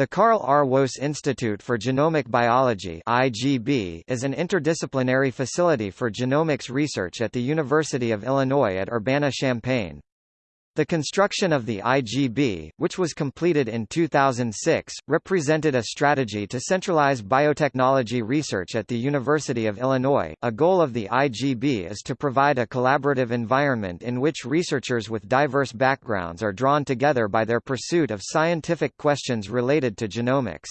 The Carl R. Woese Institute for Genomic Biology IGB is an interdisciplinary facility for genomics research at the University of Illinois at Urbana-Champaign. The construction of the IGB, which was completed in 2006, represented a strategy to centralize biotechnology research at the University of Illinois. A goal of the IGB is to provide a collaborative environment in which researchers with diverse backgrounds are drawn together by their pursuit of scientific questions related to genomics.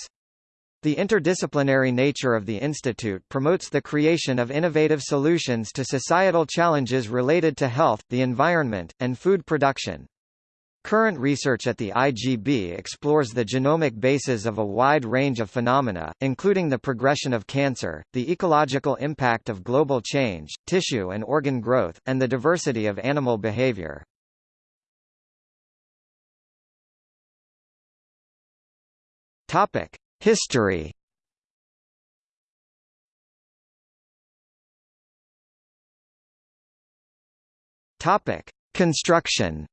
The interdisciplinary nature of the institute promotes the creation of innovative solutions to societal challenges related to health, the environment, and food production. Current research at the IGB explores the genomic basis of a wide range of phenomena, including the progression of cancer, the ecological impact of global change, tissue and organ growth, and the diversity of animal behavior. Topic: History Topic: Construction.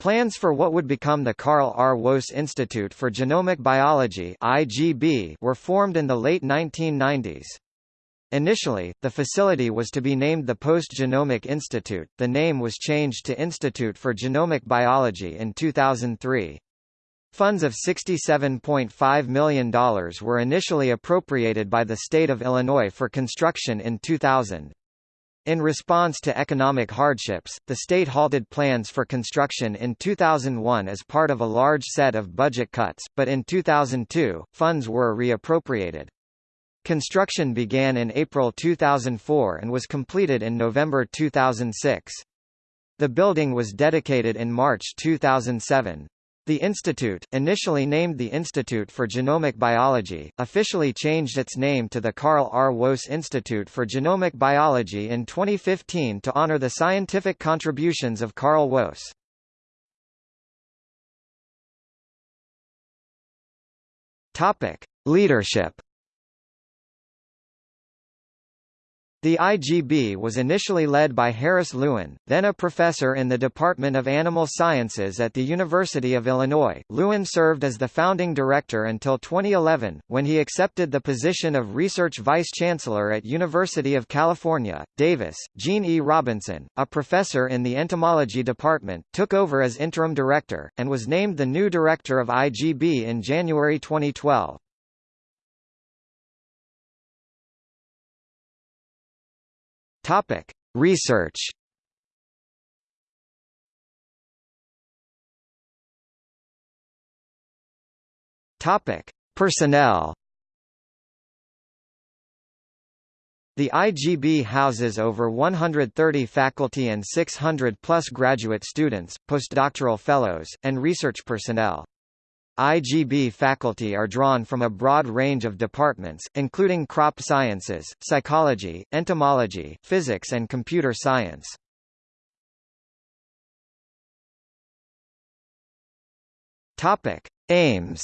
Plans for what would become the Carl R. Woese Institute for Genomic Biology (IGB) were formed in the late 1990s. Initially, the facility was to be named the Post-Genomic Institute. The name was changed to Institute for Genomic Biology in 2003. Funds of $67.5 million were initially appropriated by the state of Illinois for construction in 2000. In response to economic hardships, the state halted plans for construction in 2001 as part of a large set of budget cuts, but in 2002, funds were reappropriated. Construction began in April 2004 and was completed in November 2006. The building was dedicated in March 2007. The institute, initially named the Institute for Genomic Biology, officially changed its name to the Carl R. Woese Institute for Genomic Biology in 2015 to honor the scientific contributions of Carl Woese. Topic: Leadership The IGB was initially led by Harris Lewin, then a professor in the Department of Animal Sciences at the University of Illinois. Lewin served as the founding director until 2011, when he accepted the position of research vice-chancellor at University of California, Davis. Gene E. Robinson, a professor in the entomology department, took over as interim director, and was named the new director of IGB in January 2012. Topic: Research. Topic: Personnel. The IGB houses over 130 faculty and 600-plus graduate students, postdoctoral fellows, and research personnel. IGB faculty are drawn from a broad range of departments, including crop sciences, psychology, entomology, physics and computer science. Topic: Aims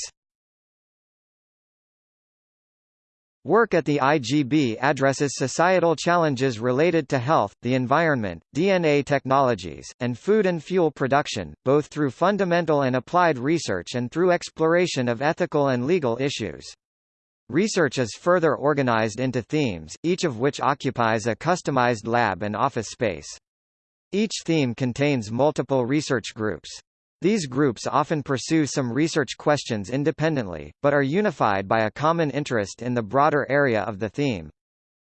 Work at the IGB addresses societal challenges related to health, the environment, DNA technologies, and food and fuel production, both through fundamental and applied research and through exploration of ethical and legal issues. Research is further organized into themes, each of which occupies a customized lab and office space. Each theme contains multiple research groups. These groups often pursue some research questions independently, but are unified by a common interest in the broader area of the theme.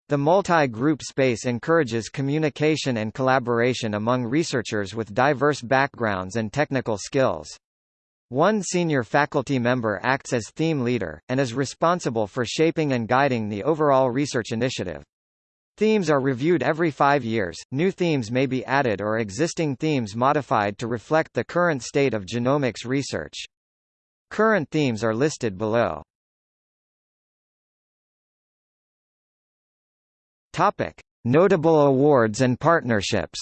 The multi-group space encourages communication and collaboration among researchers with diverse backgrounds and technical skills. One senior faculty member acts as theme leader, and is responsible for shaping and guiding the overall research initiative. Themes are reviewed every five years, new themes may be added or existing themes modified to reflect the current state of genomics research. Current themes are listed below. Notable awards and partnerships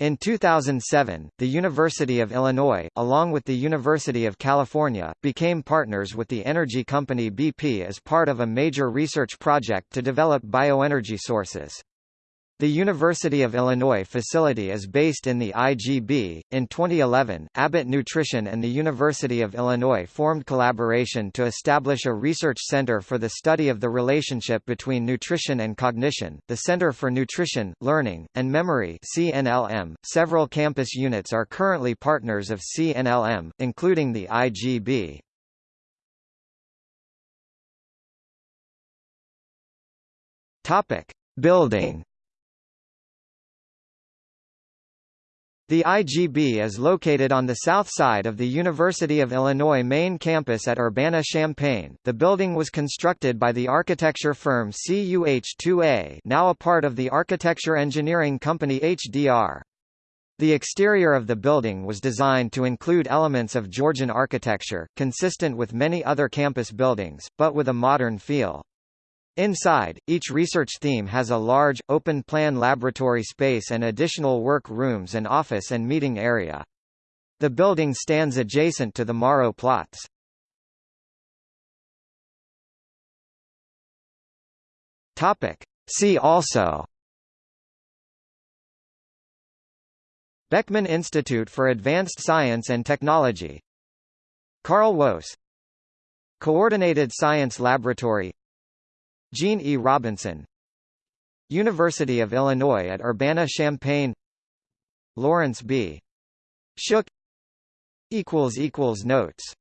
In 2007, the University of Illinois, along with the University of California, became partners with the energy company BP as part of a major research project to develop bioenergy sources. The University of Illinois facility is based in the IGB. In 2011, Abbott Nutrition and the University of Illinois formed collaboration to establish a research center for the study of the relationship between nutrition and cognition, the Center for Nutrition, Learning, and Memory (CNLM). Several campus units are currently partners of CNLM, including the IGB. Topic: Building The IGB is located on the south side of the University of Illinois main campus at Urbana-Champaign. The building was constructed by the architecture firm CUH2A, now a part of the architecture engineering company HDR. The exterior of the building was designed to include elements of Georgian architecture, consistent with many other campus buildings, but with a modern feel. Inside, each research theme has a large, open-plan laboratory space and additional work rooms and office and meeting area. The building stands adjacent to the Morrow plots. See also Beckman Institute for Advanced Science and Technology Carl Woese Coordinated Science Laboratory Gene E. Robinson University of Illinois at Urbana-Champaign Lawrence B. Schook Notes